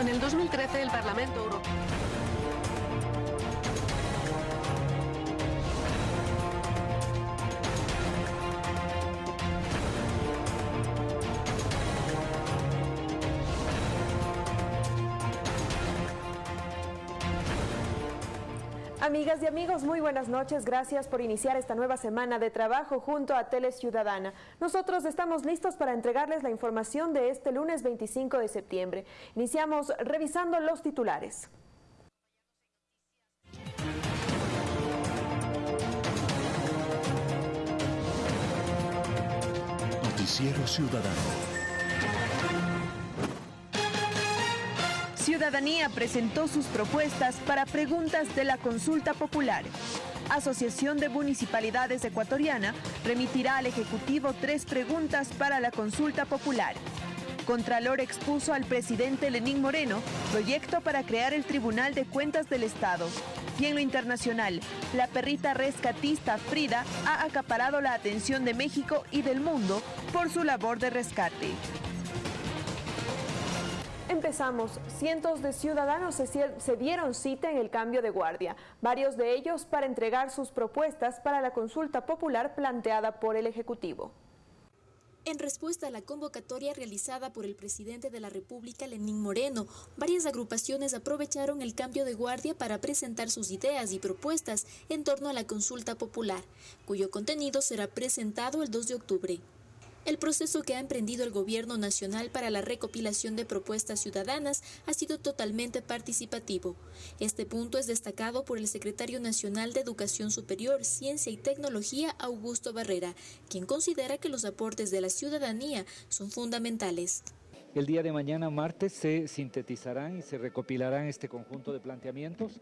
En el 2013 el Parlamento Europeo Amigas y amigos, muy buenas noches. Gracias por iniciar esta nueva semana de trabajo junto a Tele Ciudadana. Nosotros estamos listos para entregarles la información de este lunes 25 de septiembre. Iniciamos revisando los titulares. Noticiero Ciudadano. Ciudadanía presentó sus propuestas para preguntas de la consulta popular. Asociación de Municipalidades Ecuatoriana remitirá al Ejecutivo tres preguntas para la consulta popular. Contralor expuso al presidente Lenín Moreno proyecto para crear el Tribunal de Cuentas del Estado. Y en lo internacional, la perrita rescatista Frida ha acaparado la atención de México y del mundo por su labor de rescate. Empezamos. Cientos de ciudadanos se, dieron cita en el cambio de guardia, varios de ellos para entregar sus propuestas para la consulta popular planteada por el Ejecutivo. En respuesta a la convocatoria realizada por el presidente de la República, Lenín Moreno, varias agrupaciones aprovecharon el cambio de guardia para presentar sus ideas y propuestas en torno a la consulta popular, cuyo contenido será presentado el 2 de octubre. El proceso que ha emprendido el Gobierno Nacional para la recopilación de propuestas ciudadanas ha sido totalmente participativo. Este punto es destacado por el secretario nacional de Educación Superior, Ciencia y Tecnología, Augusto Barrera, quien considera que los aportes de la ciudadanía son fundamentales. El día de mañana, martes, se sintetizarán y se recopilarán este conjunto de planteamientos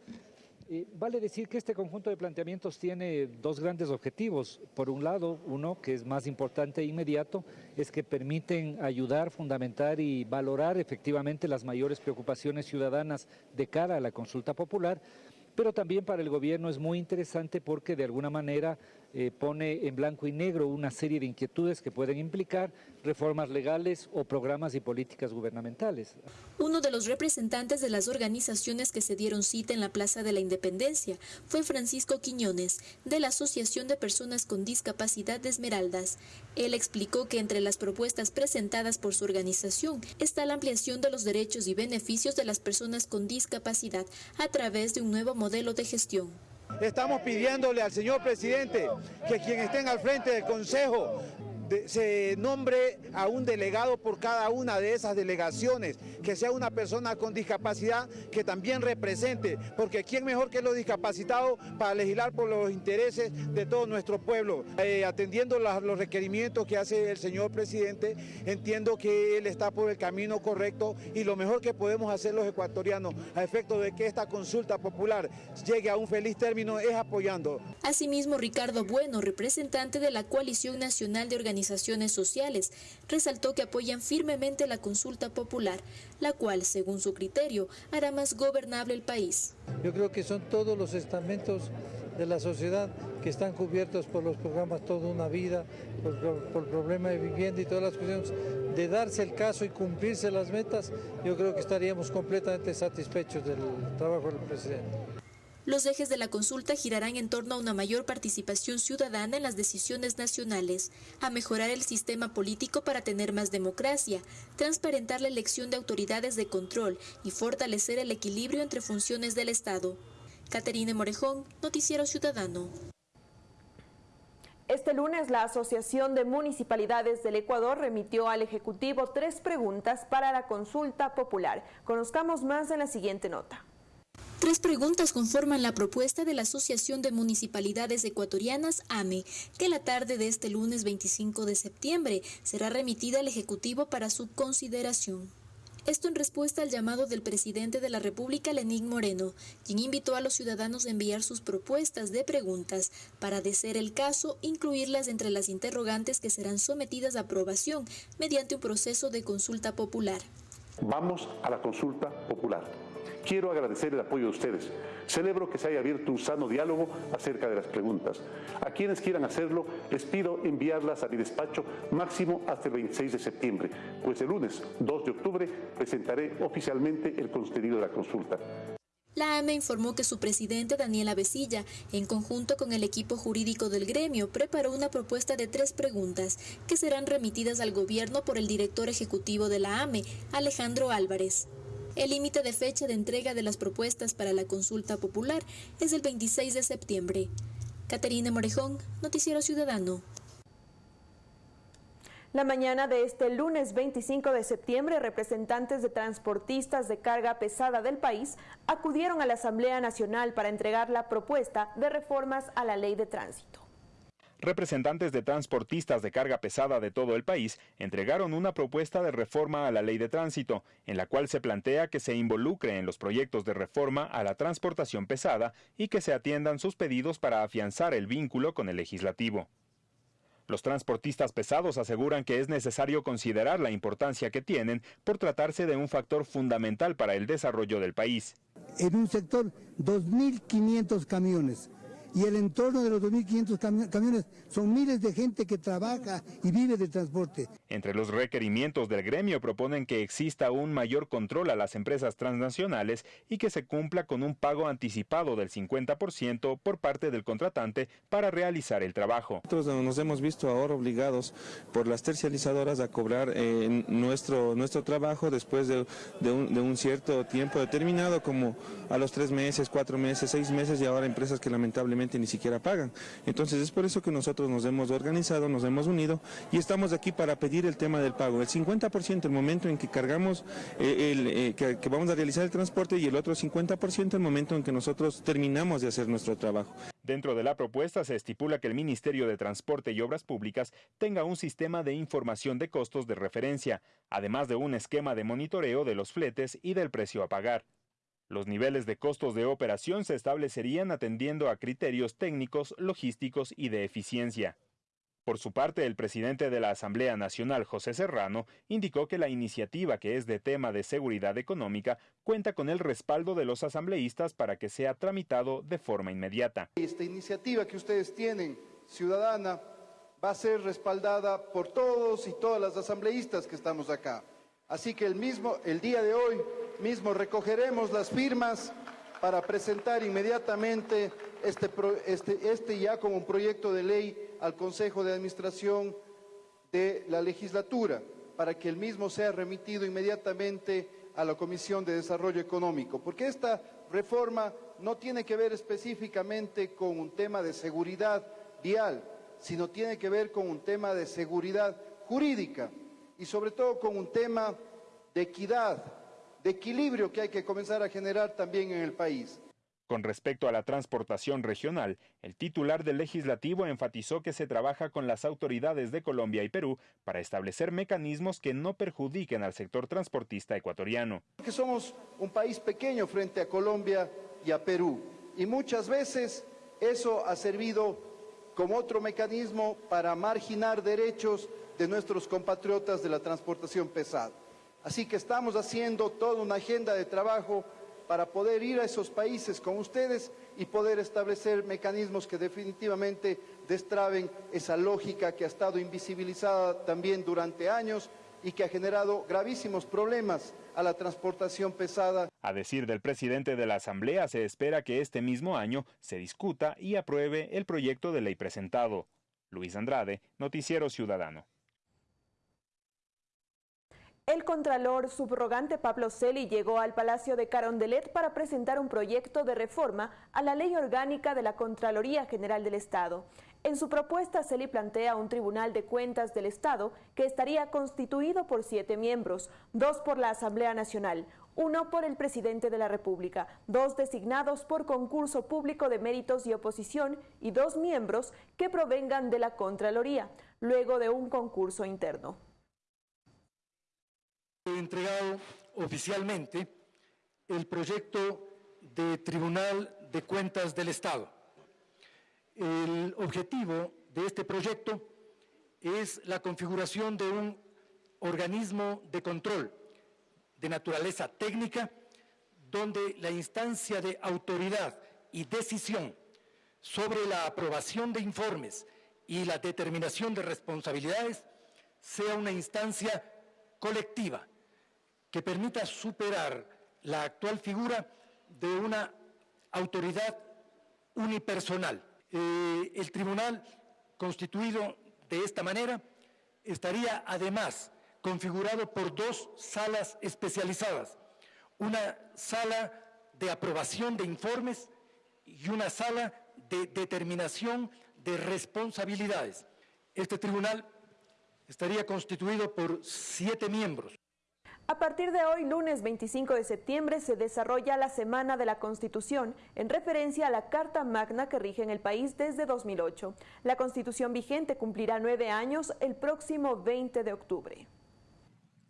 vale decir que este conjunto de planteamientos tiene dos grandes objetivos. Por un lado, uno que es más importante e inmediato, es que permiten ayudar, fundamentar y valorar efectivamente las mayores preocupaciones ciudadanas de cara a la consulta popular, pero también para el gobierno es muy interesante porque de alguna manera eh, pone en blanco y negro una serie de inquietudes que pueden implicar reformas legales o programas y políticas gubernamentales. Uno de los representantes de las organizaciones que se dieron cita en la Plaza de la Independencia fue Francisco Quiñones, de la Asociación de Personas con Discapacidad de Esmeraldas. Él explicó que entre las propuestas presentadas por su organización está la ampliación de los derechos y beneficios de las personas con discapacidad a través de un nuevo modelo de gestión. Estamos pidiéndole al señor presidente que quien estén al frente del Consejo se nombre a un delegado por cada una de esas delegaciones, que sea una persona con discapacidad que también represente, porque ¿quién mejor que los discapacitados para legislar por los intereses de todo nuestro pueblo? Eh, atendiendo los requerimientos que hace el señor presidente, entiendo que él está por el camino correcto y lo mejor que podemos hacer los ecuatorianos a efecto de que esta consulta popular llegue a un feliz término es apoyando. Asimismo, Ricardo Bueno, representante de la Coalición Nacional de Organizaciones organizaciones sociales, resaltó que apoyan firmemente la consulta popular, la cual, según su criterio, hará más gobernable el país. Yo creo que son todos los estamentos de la sociedad que están cubiertos por los programas Toda una Vida, por, por, el problema de vivienda y todas las cuestiones, de darse el caso y cumplirse las metas, yo creo que estaríamos completamente satisfechos del trabajo del presidente. Los ejes de la consulta girarán en torno a una mayor participación ciudadana en las decisiones nacionales, a mejorar el sistema político para tener más democracia, transparentar la elección de autoridades de control y fortalecer el equilibrio entre funciones del Estado. Caterine Morejón, Noticiero Ciudadano. Este lunes la Asociación de Municipalidades del Ecuador remitió al Ejecutivo tres preguntas para la consulta popular. Conozcamos más en la siguiente nota. Tres preguntas conforman la propuesta de la Asociación de Municipalidades Ecuatorianas, AME, que la tarde de este lunes 25 de septiembre será remitida al Ejecutivo para su consideración. Esto en respuesta al llamado del presidente de la República, Lenín Moreno, quien invitó a los ciudadanos a enviar sus propuestas de preguntas para, de ser el caso, incluirlas entre las interrogantes que serán sometidas a aprobación mediante un proceso de consulta popular. Vamos a la consulta popular Quiero agradecer el apoyo de ustedes. Celebro que se haya abierto un sano diálogo acerca de las preguntas. A quienes quieran hacerlo, les pido enviarlas a mi despacho máximo hasta el 26 de septiembre, pues el lunes 2 de octubre presentaré oficialmente el contenido de la consulta. La AME informó que su presidente Daniela Besilla, en conjunto con el equipo jurídico del gremio, preparó una propuesta de tres preguntas que serán remitidas al gobierno por el director ejecutivo de la AME, Alejandro Álvarez. El límite de fecha de entrega de las propuestas para la consulta popular es el 26 de septiembre. Caterina Morejón, Noticiero Ciudadano. La mañana de este lunes 25 de septiembre, representantes de transportistas de carga pesada del país acudieron a la Asamblea Nacional para entregar la propuesta de reformas a la ley de tránsito. Representantes de transportistas de carga pesada de todo el país entregaron una propuesta de reforma a la ley de tránsito, en la cual se plantea que se involucre en los proyectos de reforma a la transportación pesada y que se atiendan sus pedidos para afianzar el vínculo con el legislativo. Los transportistas pesados aseguran que es necesario considerar la importancia que tienen por tratarse de un factor fundamental para el desarrollo del país. En un sector, 2.500 camiones y el entorno de los 2.500 camiones son miles de gente que trabaja y vive del transporte. Entre los requerimientos del gremio proponen que exista un mayor control a las empresas transnacionales y que se cumpla con un pago anticipado del 50% por parte del contratante para realizar el trabajo. Nosotros nos hemos visto ahora obligados por las tercializadoras a cobrar eh, nuestro, nuestro trabajo después de, un, de un cierto tiempo determinado, como a los tres meses, cuatro meses, seis meses y ahora empresas que lamentablemente ni siquiera pagan. Entonces es por eso que nosotros nos hemos organizado, nos hemos unido y estamos aquí para pedir el tema del pago. El 50% el momento en que cargamos, eh, el, eh, que, vamos a realizar el transporte y el otro 50% el momento en que nosotros terminamos de hacer nuestro trabajo. Dentro de la propuesta se estipula que el Ministerio de Transporte y Obras Públicas tenga un sistema de información de costos de referencia, además de un esquema de monitoreo de los fletes y del precio a pagar. Los niveles de costos de operación se establecerían atendiendo a criterios técnicos, logísticos y de eficiencia. Por su parte, el presidente de la Asamblea Nacional, José Serrano, indicó que la iniciativa, que es de tema de seguridad económica, cuenta con el respaldo de los asambleístas para que sea tramitado de forma inmediata. Esta iniciativa que ustedes tienen, ciudadana, va a ser respaldada por todos y todas las asambleístas que estamos acá. Así que el mismo, el día de hoy mismo recogeremos las firmas para presentar inmediatamente este, este, este ya como un proyecto de ley al Consejo de Administración de la legislatura, para que el mismo sea remitido inmediatamente a la Comisión de Desarrollo Económico, porque esta reforma no tiene que ver específicamente con un tema de seguridad vial, sino tiene que ver con un tema de seguridad jurídica y sobre todo con un tema de equidad, de equilibrio que hay que comenzar a generar también en el país. Con respecto a la transportación regional, el titular del legislativo enfatizó que se trabaja con las autoridades de Colombia y Perú para establecer mecanismos que no perjudiquen al sector transportista ecuatoriano. Que somos un país pequeño frente a Colombia y a Perú y muchas veces eso ha servido como otro mecanismo para marginar derechos de nuestros compatriotas de la transportación pesada. Así que estamos haciendo toda una agenda de trabajo para poder ir a esos países con ustedes y poder establecer mecanismos que definitivamente destraben esa lógica que ha estado invisibilizada también durante años y que ha generado gravísimos problemas a la transportación pesada. A decir del presidente de la Asamblea, se espera que este mismo año se discuta y apruebe el proyecto de ley presentado. Luis Andrade, Noticiero Ciudadano. El contralor subrogante Pablo Celi llegó al Palacio de Carondelet para presentar un proyecto de reforma a la ley orgánica de la Contraloría General del Estado. En su propuesta, Celi plantea un Tribunal de Cuentas del Estado que estaría constituido por siete miembros, dos por la Asamblea Nacional, uno por el Presidente de la República, dos designados por concurso público de méritos y oposición y dos miembros que provengan de la Contraloría, luego de un concurso interno entregado oficialmente el proyecto de Tribunal de Cuentas del Estado. El objetivo de este proyecto es la configuración de un organismo de control de naturaleza técnica donde la instancia de autoridad y decisión sobre la aprobación de informes y la determinación de responsabilidades sea una instancia colectiva que permita superar la actual figura de una autoridad unipersonal. Eh, el tribunal constituido de esta manera estaría además configurado por dos salas especializadas, una sala de aprobación de informes y una sala de determinación de responsabilidades. Este tribunal estaría constituido por siete miembros. A partir de hoy, lunes 25 de septiembre, se desarrolla la Semana de la Constitución, en referencia a la Carta Magna que rige en el país desde 2008. La Constitución vigente cumplirá nueve años el próximo 20 de octubre.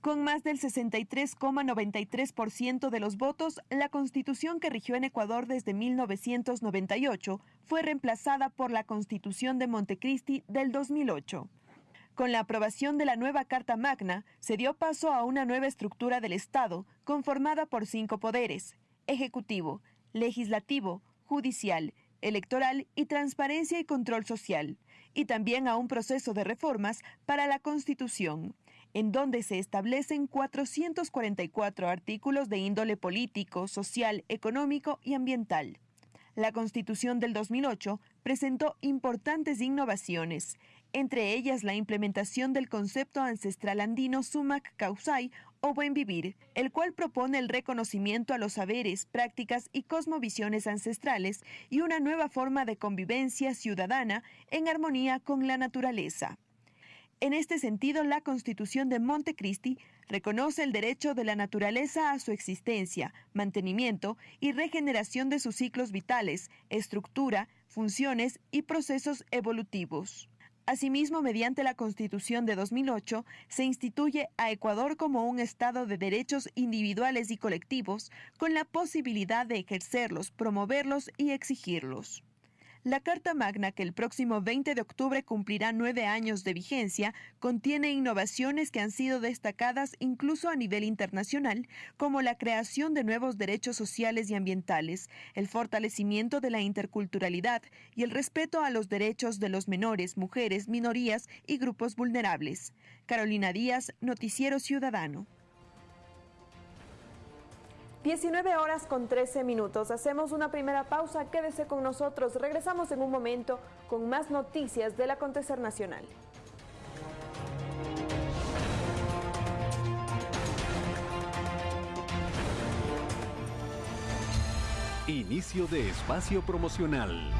Con más del 63,93% de los votos, la constitución que rigió en Ecuador desde 1998 fue reemplazada por la constitución de Montecristi del 2008. Con la aprobación de la nueva Carta Magna, se dio paso a una nueva estructura del Estado conformada por cinco poderes, ejecutivo, legislativo, judicial, electoral y transparencia y control social, y también a un proceso de reformas para la Constitución en donde se establecen 444 artículos de índole político, social, económico y ambiental. La Constitución del 2008 presentó importantes innovaciones, entre ellas la implementación del concepto ancestral andino Sumac Causai o Buen Vivir, el cual propone el reconocimiento a los saberes, prácticas y cosmovisiones ancestrales y una nueva forma de convivencia ciudadana en armonía con la naturaleza. En este sentido, la Constitución de Montecristi reconoce el derecho de la naturaleza a su existencia, mantenimiento y regeneración de sus ciclos vitales, estructura, funciones y procesos evolutivos. Asimismo, mediante la Constitución de 2008, se instituye a Ecuador como un Estado de derechos individuales y colectivos, con la posibilidad de ejercerlos, promoverlos y exigirlos. La Carta Magna, que el próximo 20 de octubre cumplirá nueve años de vigencia, contiene innovaciones que han sido destacadas incluso a nivel internacional, como la creación de nuevos derechos sociales y ambientales, el fortalecimiento de la interculturalidad y el respeto a los derechos de los menores, mujeres, minorías y grupos vulnerables. Carolina Díaz, Noticiero Ciudadano. 19 horas con 13 minutos. Hacemos una primera pausa. Quédese con nosotros. Regresamos en un momento con más noticias del acontecer nacional. Inicio de espacio promocional.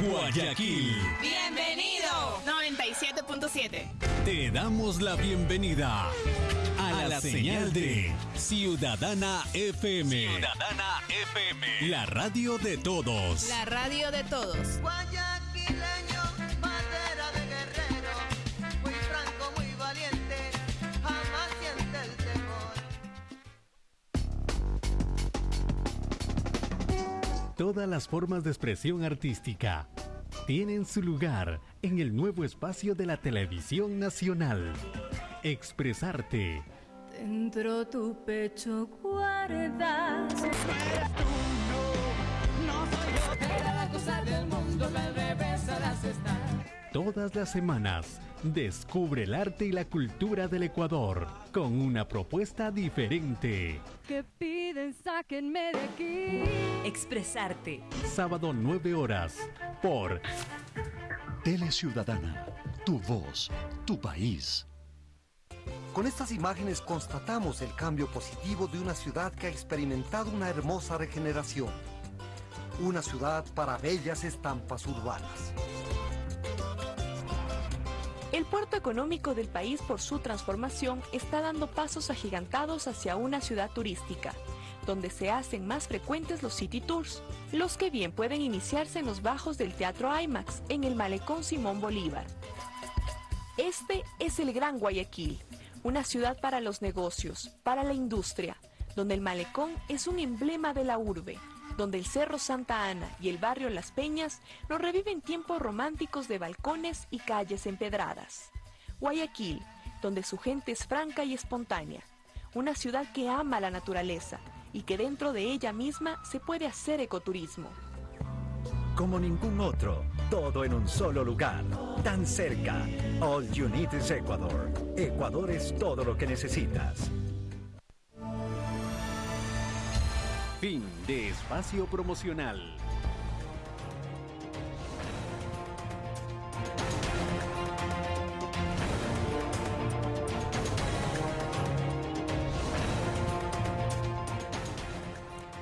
Guayaquil. Bienvenido. 97.7. Te damos la bienvenida la señal de Ciudadana FM. Ciudadana FM. La radio de todos. La radio de todos. Guayaquileño, madera de guerrero, muy franco, muy valiente, jamás siente el temor. Todas las formas de expresión artística tienen su lugar en el nuevo espacio de la televisión nacional. Expresarte. Dentro tu pecho guardas. Eres tú, no, no soy yo. Era la cosa del mundo que al revés las está. Todas las semanas, descubre el arte y la cultura del Ecuador con una propuesta diferente. Que piden, sáquenme de aquí. Expresarte. Sábado 9 horas por Tele Ciudadana, tu voz, tu país. Con estas imágenes constatamos el cambio positivo de una ciudad que ha experimentado una hermosa regeneración. Una ciudad para bellas estampas urbanas. El puerto económico del país por su transformación está dando pasos agigantados hacia una ciudad turística, donde se hacen más frecuentes los city tours, los que bien pueden iniciarse en los bajos del Teatro IMAX, en el Malecón Simón Bolívar. Este es el Gran Guayaquil, una ciudad para los negocios, para la industria, donde el Malecón es un emblema de la urbe, donde el Cerro Santa Ana y el barrio Las Peñas nos reviven tiempos románticos de balcones y calles empedradas. Guayaquil, donde su gente es franca y espontánea. una ciudad que ama la naturaleza y que dentro de ella misma se puede hacer ecoturismo. Como ningún otro, todo en un solo lugar, tan cerca. All you need is Ecuador. Ecuador es todo lo que necesitas. Fin de espacio promocional.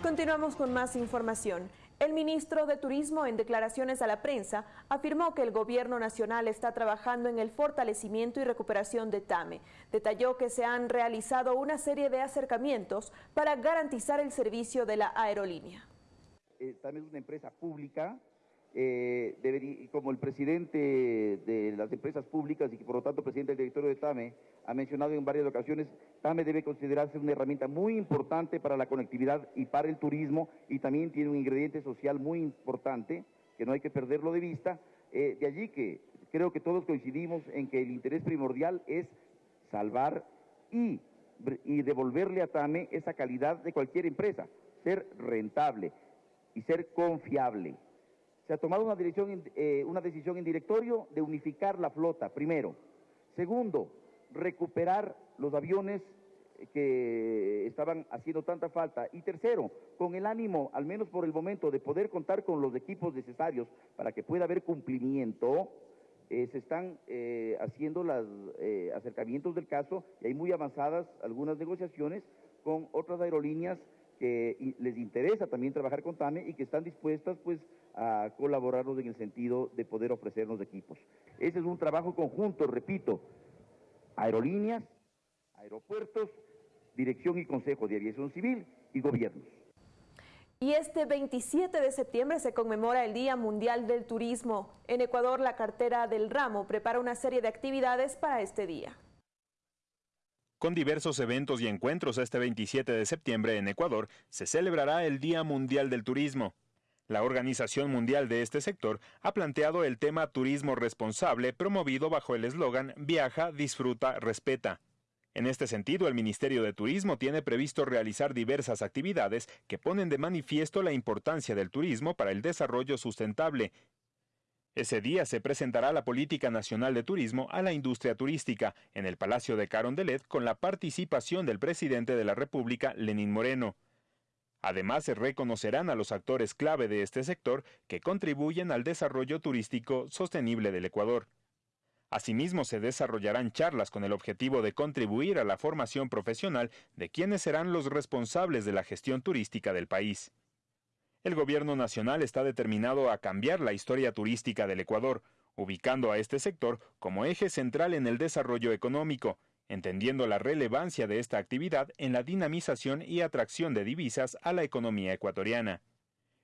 Continuamos con más información. El ministro de Turismo, en declaraciones a la prensa, afirmó que el gobierno nacional está trabajando en el fortalecimiento y recuperación de TAME. Detalló que se han realizado una serie de acercamientos para garantizar el servicio de la aerolínea. Eh, TAME es una empresa pública, eh, como el presidente de las empresas públicas y que por lo tanto presidente del directorio de TAME ha mencionado en varias ocasiones, TAME debe considerarse una herramienta muy importante para la conectividad y para el turismo y también tiene un ingrediente social muy importante que no hay que perderlo de vista. Eh, de allí que creo que todos coincidimos en que el interés primordial es salvar y devolverle a TAME esa calidad de cualquier empresa, ser rentable y ser confiable. Se ha tomado una, dirección, eh, una decisión en directorio de unificar la flota, primero. Segundo, recuperar los aviones que estaban haciendo tanta falta. Y tercero, con el ánimo, al menos por el momento, de poder contar con los equipos necesarios para que pueda haber cumplimiento, eh, se están eh, haciendo los eh, acercamientos del caso y hay muy avanzadas algunas negociaciones con otras aerolíneas que les interesa también trabajar con TAME y que están dispuestas pues a colaborarnos en el sentido de poder ofrecernos equipos. Ese es un trabajo conjunto, repito, aerolíneas, aeropuertos, Dirección y Consejo de Aviación Civil y gobiernos. Y este 27 de septiembre se conmemora el Día Mundial del Turismo. En Ecuador, la cartera del ramo prepara una serie de actividades para este día. Con diversos eventos y encuentros este 27 de septiembre en Ecuador, se celebrará el Día Mundial del Turismo. La Organización Mundial de este sector ha planteado el tema turismo responsable promovido bajo el eslogan Viaja, disfruta, respeta. En este sentido, el Ministerio de Turismo tiene previsto realizar diversas actividades que ponen de manifiesto la importancia del turismo para el desarrollo sustentable. Ese día se presentará la Política Nacional de Turismo a la industria turística en el Palacio de Carondelet con la participación del presidente de la República, Lenín Moreno. Además, se reconocerán a los actores clave de este sector que contribuyen al desarrollo turístico sostenible del Ecuador. Asimismo, se desarrollarán charlas con el objetivo de contribuir a la formación profesional de quienes serán los responsables de la gestión turística del país. El gobierno nacional está determinado a cambiar la historia turística del Ecuador, ubicando a este sector como eje central en el desarrollo económico, entendiendo la relevancia de esta actividad en la dinamización y atracción de divisas a la economía ecuatoriana.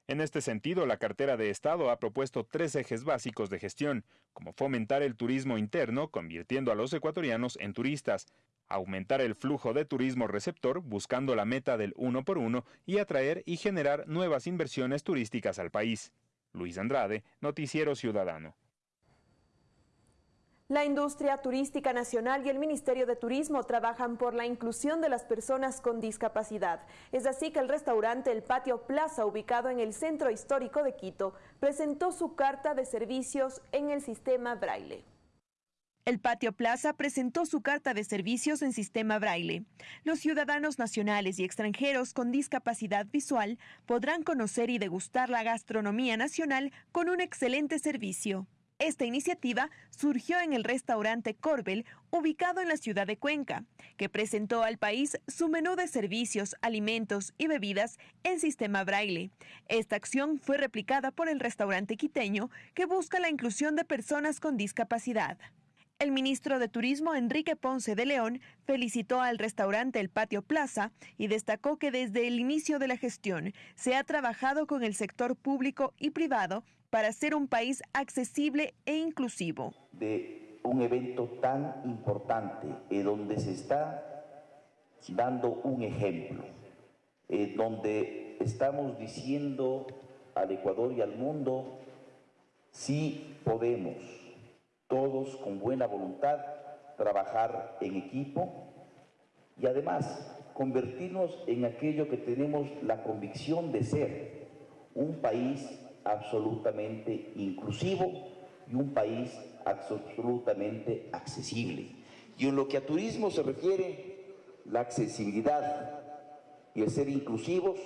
En este sentido, la cartera de Estado ha propuesto tres ejes básicos de gestión, como fomentar el turismo interno, convirtiendo a los ecuatorianos en turistas, aumentar el flujo de turismo receptor, buscando la meta del uno por uno, y atraer y generar nuevas inversiones turísticas al país. Luis Andrade, Noticiero Ciudadano. La industria turística nacional y el Ministerio de Turismo trabajan por la inclusión de las personas con discapacidad. Es así que el restaurante El Patio Plaza, ubicado en el centro histórico de Quito, presentó su carta de servicios en el sistema Braille. El Patio Plaza presentó su carta de servicios en sistema braille. Los ciudadanos nacionales y extranjeros con discapacidad visual podrán conocer y degustar la gastronomía nacional con un excelente servicio. Esta iniciativa surgió en el restaurante Corbel, ubicado en la ciudad de Cuenca, que presentó al país su menú de servicios, alimentos y bebidas en sistema braille. Esta acción fue replicada por el restaurante quiteño, que busca la inclusión de personas con discapacidad. El ministro de Turismo, Enrique Ponce de León, felicitó al restaurante El Patio Plaza y destacó que desde el inicio de la gestión se ha trabajado con el sector público y privado para ser un país accesible e inclusivo. De un evento tan importante, eh, donde se está dando un ejemplo, eh, donde estamos diciendo al Ecuador y al mundo, sí podemos, todos con buena voluntad, trabajar en equipo y además convertirnos en aquello que tenemos la convicción de ser, un país absolutamente inclusivo y un país absolutamente accesible. Y en lo que a turismo se refiere, la accesibilidad y el ser inclusivos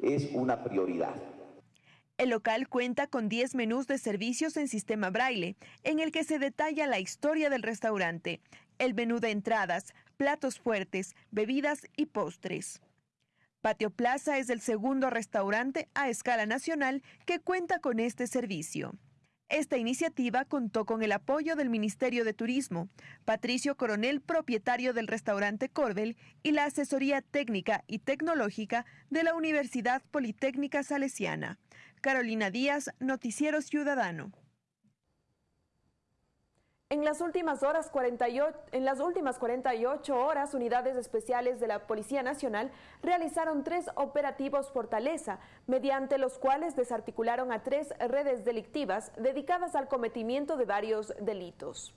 es una prioridad. El local cuenta con 10 menús de servicios en sistema braille, en el que se detalla la historia del restaurante, el menú de entradas, platos fuertes, bebidas y postres. Patio Plaza es el segundo restaurante a escala nacional que cuenta con este servicio. Esta iniciativa contó con el apoyo del Ministerio de Turismo, Patricio Coronel, propietario del restaurante Corbel, y la asesoría técnica y tecnológica de la Universidad Politécnica Salesiana. Carolina Díaz, Noticiero Ciudadano. En las últimas horas 48, en las últimas 48 horas, unidades especiales de la Policía Nacional realizaron tres operativos Fortaleza, mediante los cuales desarticularon a tres redes delictivas dedicadas al cometimiento de varios delitos.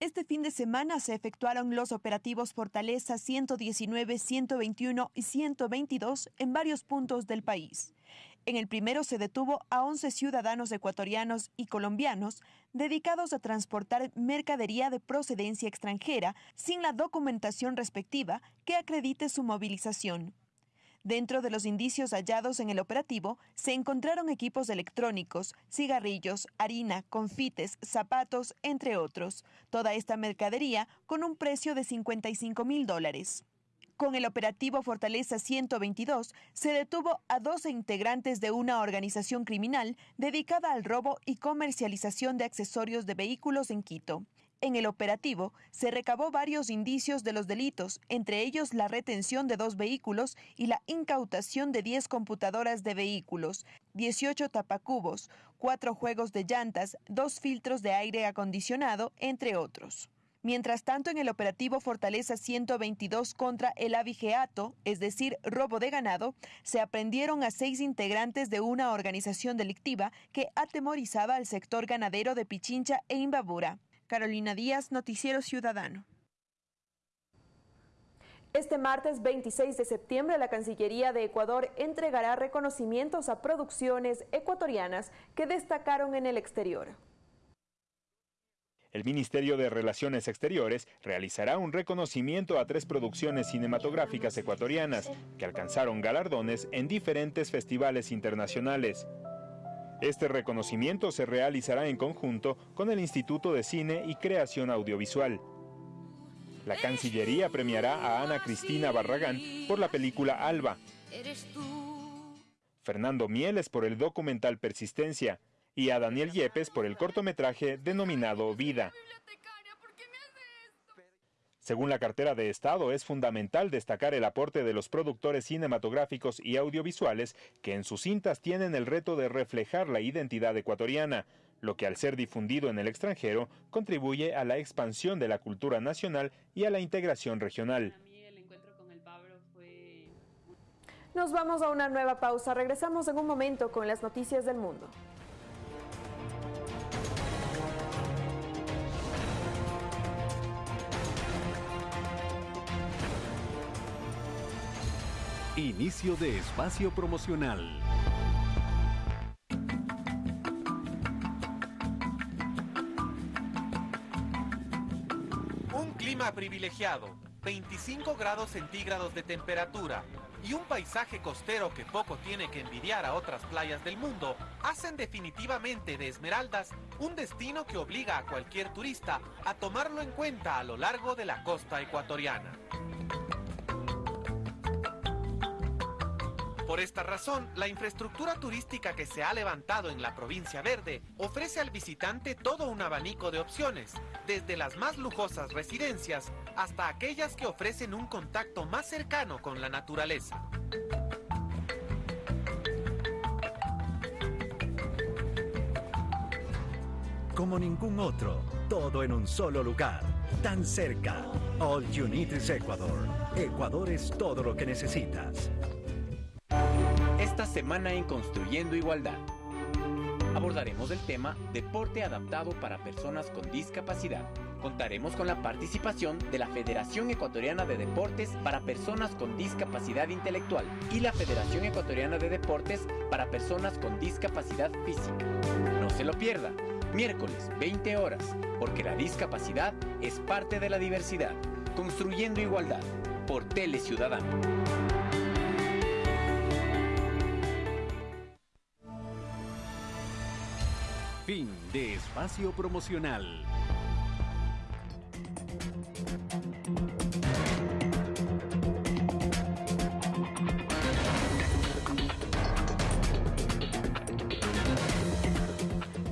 Este fin de semana se efectuaron los operativos Fortaleza 119, 121 y 122 en varios puntos del país. En el primero se detuvo a 11 ciudadanos ecuatorianos y colombianos dedicados a transportar mercadería de procedencia extranjera sin la documentación respectiva que acredite su movilización. Dentro de los indicios hallados en el operativo se encontraron equipos electrónicos, cigarrillos, harina, confites, zapatos, entre otros. Toda esta mercadería con un precio de 55 mil dólares. Con el operativo Fortaleza 122 se detuvo a 12 integrantes de una organización criminal dedicada al robo y comercialización de accesorios de vehículos en Quito. En el operativo se recabó varios indicios de los delitos, entre ellos la retención de dos vehículos y la incautación de 10 computadoras de vehículos, 18 tapacubos, cuatro juegos de llantas, dos filtros de aire acondicionado, entre otros. Mientras tanto, en el operativo Fortaleza 122 contra el avigeato, es decir, robo de ganado, se aprendieron a seis integrantes de una organización delictiva que atemorizaba al sector ganadero de Pichincha e Imbabura. Carolina Díaz, Noticiero Ciudadano. Este martes 26 de septiembre, la Cancillería de Ecuador entregará reconocimientos a producciones ecuatorianas que destacaron en el exterior. El Ministerio de Relaciones Exteriores realizará un reconocimiento a tres producciones cinematográficas ecuatorianas que alcanzaron galardones en diferentes festivales internacionales. Este reconocimiento se realizará en conjunto con el Instituto de Cine y Creación Audiovisual. La Cancillería premiará a Ana Cristina Barragán por la película Alba, Fernando Mieles por el documental Persistencia, y a Daniel Yepes por el cortometraje denominado Vida. Según la cartera de Estado, es fundamental destacar el aporte de los productores cinematográficos y audiovisuales que en sus cintas tienen el reto de reflejar la identidad ecuatoriana, lo que al ser difundido en el extranjero contribuye a la expansión de la cultura nacional y a la integración regional. Nos vamos a una nueva pausa. Regresamos en un momento con las noticias del mundo. Inicio de espacio promocional. Un clima privilegiado, 25 grados centígrados de temperatura y un paisaje costero que poco tiene que envidiar a otras playas del mundo hacen definitivamente de Esmeraldas un destino que obliga a cualquier turista a tomarlo en cuenta a lo largo de la costa ecuatoriana. Por esta razón, la infraestructura turística que se ha levantado en la provincia verde ofrece al visitante todo un abanico de opciones, desde las más lujosas residencias hasta aquellas que ofrecen un contacto más cercano con la naturaleza. Como ningún otro, todo en un solo lugar, tan cerca. All You Need is Ecuador. Ecuador es todo lo que necesitas esta semana en Construyendo Igualdad. abordaremos el tema Deporte adaptado para personas con discapacidad. Contaremos con la participación de la Federación Ecuatoriana de Deportes para personas con discapacidad intelectual y la Federación Ecuatoriana de Deportes para personas con discapacidad física. No se lo pierda, miércoles 20 horas, porque la discapacidad es parte de la diversidad. Construyendo igualdad por Tele Ciudadano. Fin de espacio promocional.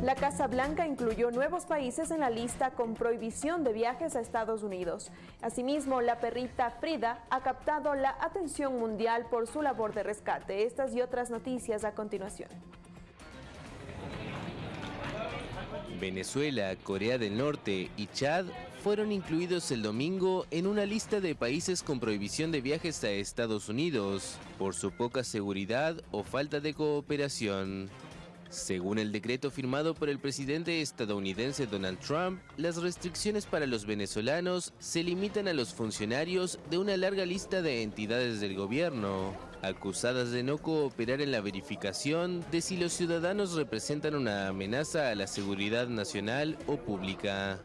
La Casa Blanca incluyó nuevos países en la lista con prohibición de viajes a Estados Unidos. Asimismo, la perrita Frida ha captado la atención mundial por su labor de rescate. Estas y otras noticias a continuación. Venezuela, Corea del Norte y Chad fueron incluidos el domingo en una lista de países con prohibición de viajes a Estados Unidos por su poca seguridad o falta de cooperación. Según el decreto firmado por el presidente estadounidense Donald Trump, las restricciones para los venezolanos se limitan a los funcionarios de una larga lista de entidades del gobierno, acusadas de no cooperar en la verificación de si los ciudadanos representan una amenaza a la seguridad nacional o pública.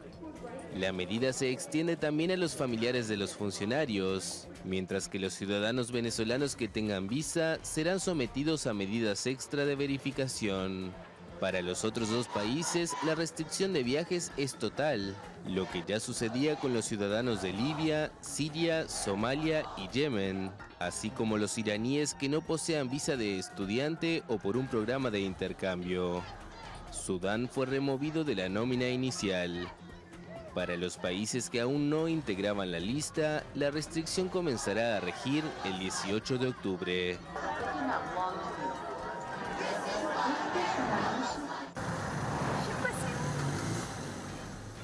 La medida se extiende también a los familiares de los funcionarios, mientras que los ciudadanos venezolanos que tengan visa serán sometidos a medidas extra de verificación. Para los otros dos países, la restricción de viajes es total, lo que ya sucedía con los ciudadanos de Libia, Siria, Somalia y Yemen, así como los iraníes que no posean visa de estudiante o por un programa de intercambio. Sudán fue removido de la nómina inicial. Para los países que aún no integraban la lista, la restricción comenzará a regir el 18 de octubre.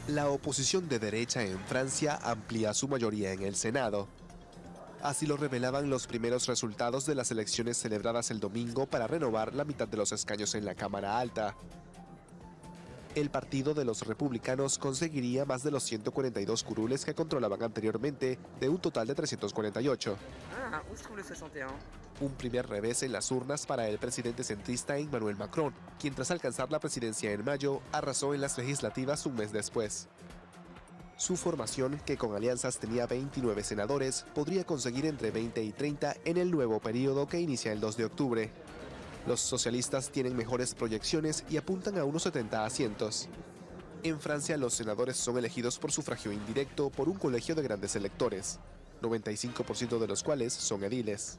La oposición de derecha en Francia amplía su mayoría en el Senado. Así lo revelaban los primeros resultados de las elecciones celebradas el domingo para renovar la mitad de los escaños en la Cámara Alta. El Partido de los Republicanos conseguiría más de los 142 curules que controlaban anteriormente, de un total de 348. Un primer revés en las urnas para el presidente centrista Emmanuel Macron, quien tras alcanzar la presidencia en mayo, arrasó en las legislativas un mes después. Su formación, que con alianzas tenía 29 senadores, podría conseguir entre 20 y 30 en el nuevo periodo que inicia el 2 de octubre. Los socialistas tienen mejores proyecciones y apuntan a unos 70 asientos. En Francia los senadores son elegidos por sufragio indirecto por un colegio de grandes electores, 95% de los cuales son ediles.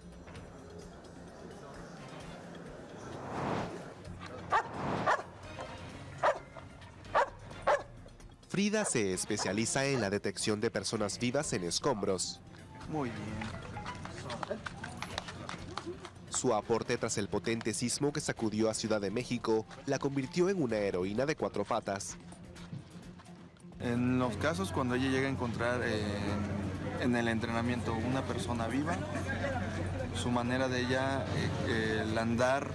Frida se especializa en la detección de personas vivas en escombros. Muy bien. Su aporte tras el potente sismo que sacudió a Ciudad de México la convirtió en una heroína de cuatro patas. En los casos cuando ella llega a encontrar eh, en el entrenamiento una persona viva, su manera de ella, eh, el andar,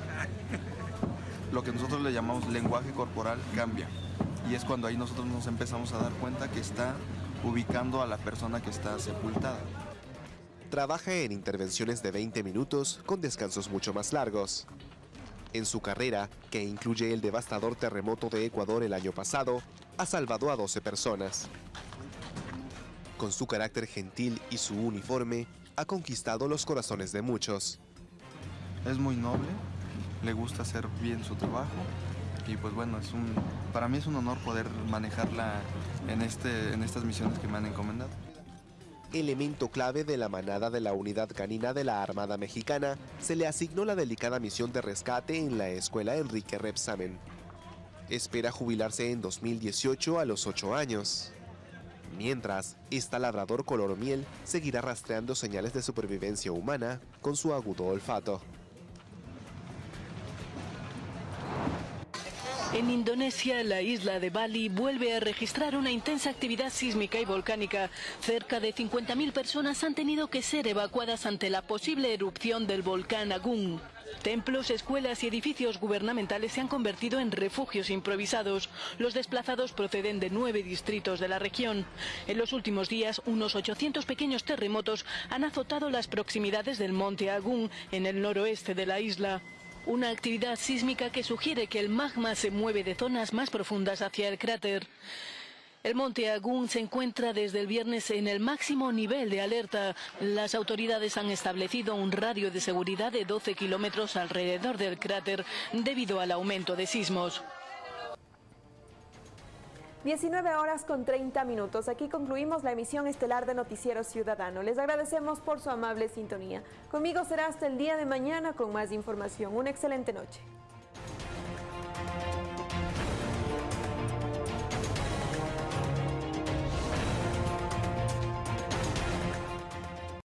lo que nosotros le llamamos lenguaje corporal, cambia. Y es cuando ahí nosotros nos empezamos a dar cuenta que está ubicando a la persona que está sepultada. Trabaja en intervenciones de 20 minutos con descansos mucho más largos. En su carrera, que incluye el devastador terremoto de Ecuador el año pasado, ha salvado a 12 personas. Con su carácter gentil y su uniforme, ha conquistado los corazones de muchos. Es muy noble, le gusta hacer bien su trabajo y pues bueno, es un, para mí es un honor poder manejarla en, este, en estas misiones que me han encomendado elemento clave de la manada de la unidad canina de la Armada Mexicana, se le asignó la delicada misión de rescate en la escuela Enrique Repsamen. Espera jubilarse en 2018 a los 8 años. Mientras, esta labrador color miel seguirá rastreando señales de supervivencia humana con su agudo olfato. En Indonesia, la isla de Bali vuelve a registrar una intensa actividad sísmica y volcánica. Cerca de 50.000 personas han tenido que ser evacuadas ante la posible erupción del volcán Agung. Templos, escuelas y edificios gubernamentales se han convertido en refugios improvisados. Los desplazados proceden de nueve distritos de la región. En los últimos días, unos 800 pequeños terremotos han azotado las proximidades del monte Agún, en el noroeste de la isla. Una actividad sísmica que sugiere que el magma se mueve de zonas más profundas hacia el cráter. El monte Agún se encuentra desde el viernes en el máximo nivel de alerta. Las autoridades han establecido un radio de seguridad de 12 kilómetros alrededor del cráter debido al aumento de sismos. 19 horas con 30 minutos. Aquí concluimos la emisión estelar de Noticiero Ciudadano. Les agradecemos por su amable sintonía. Conmigo será hasta el día de mañana con más información. Una excelente noche.